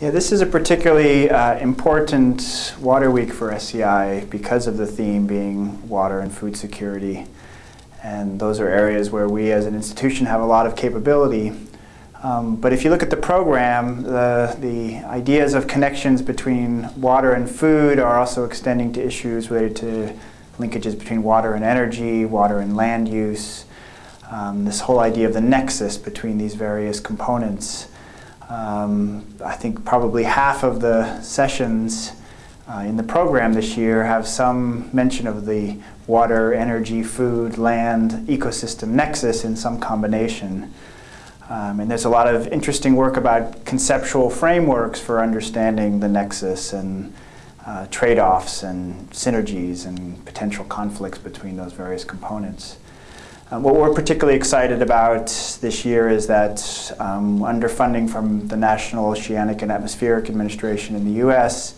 Yeah, this is a particularly uh, important water week for SEI because of the theme being water and food security. And those are areas where we as an institution have a lot of capability. Um, but if you look at the program, the, the ideas of connections between water and food are also extending to issues related to linkages between water and energy, water and land use, um, this whole idea of the nexus between these various components. Um, I think probably half of the sessions uh, in the program this year have some mention of the water, energy, food, land, ecosystem nexus in some combination. Um, and there's a lot of interesting work about conceptual frameworks for understanding the nexus and uh, trade-offs and synergies and potential conflicts between those various components. Um, what we're particularly excited about this year is that um, under funding from the National Oceanic and Atmospheric Administration in the US,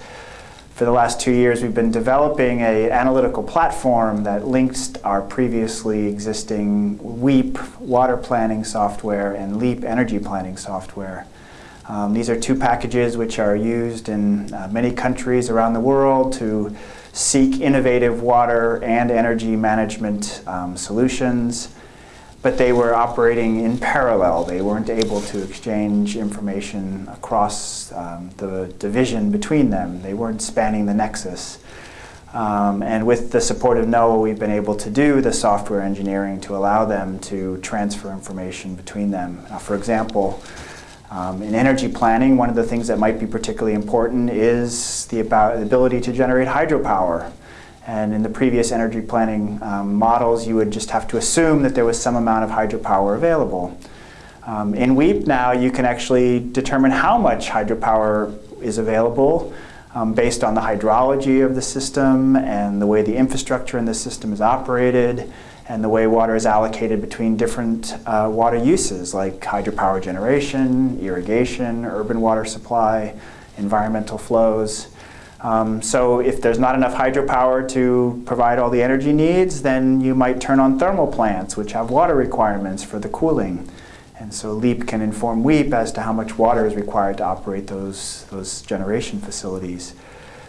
for the last two years we've been developing an analytical platform that links our previously existing WEAP water planning software and LEAP energy planning software. Um, these are two packages which are used in uh, many countries around the world to seek innovative water and energy management um, solutions, but they were operating in parallel. They weren't able to exchange information across um, the division between them. They weren't spanning the nexus. Um, and with the support of NOAA, we've been able to do the software engineering to allow them to transfer information between them. Uh, for example, um, in energy planning, one of the things that might be particularly important is the, about, ability to generate hydropower. And in the previous energy planning um, models, you would just have to assume that there was some amount of hydropower available. Um, in WEAP now, you can actually determine how much hydropower is available um, based on the hydrology of the system and the way the infrastructure in the system is operated and the way water is allocated between different uh, water uses like hydropower generation, irrigation, urban water supply, environmental flows. Um, so if there's not enough hydropower to provide all the energy needs, then you might turn on thermal plants which have water requirements for the cooling. And so LEAP can inform WEAP as to how much water is required to operate those, those generation facilities.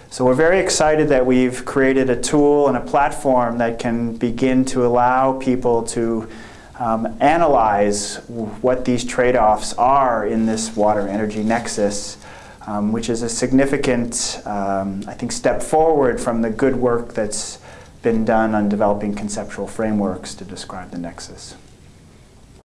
So we're very excited that we've created a tool and a platform that can begin to allow people to um, analyze what these trade-offs are in this water energy nexus, um, which is a significant, um, I think, step forward from the good work that's been done on developing conceptual frameworks to describe the nexus.